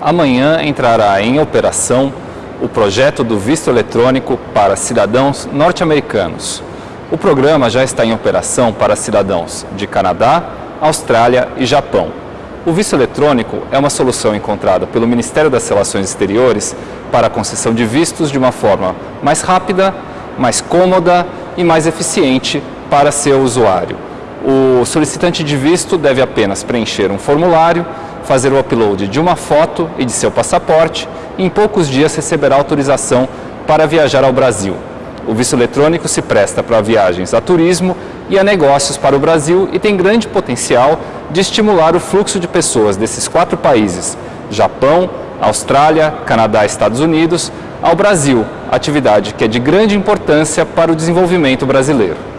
amanhã entrará em operação o projeto do visto eletrônico para cidadãos norte-americanos. O programa já está em operação para cidadãos de Canadá, Austrália e Japão. O visto eletrônico é uma solução encontrada pelo Ministério das Relações Exteriores para a concessão de vistos de uma forma mais rápida, mais cômoda e mais eficiente para seu usuário. O solicitante de visto deve apenas preencher um formulário, fazer o upload de uma foto e de seu passaporte e em poucos dias receberá autorização para viajar ao Brasil. O visto eletrônico se presta para viagens a turismo e a negócios para o Brasil e tem grande potencial de estimular o fluxo de pessoas desses quatro países, Japão, Austrália, Canadá e Estados Unidos, ao Brasil, atividade que é de grande importância para o desenvolvimento brasileiro.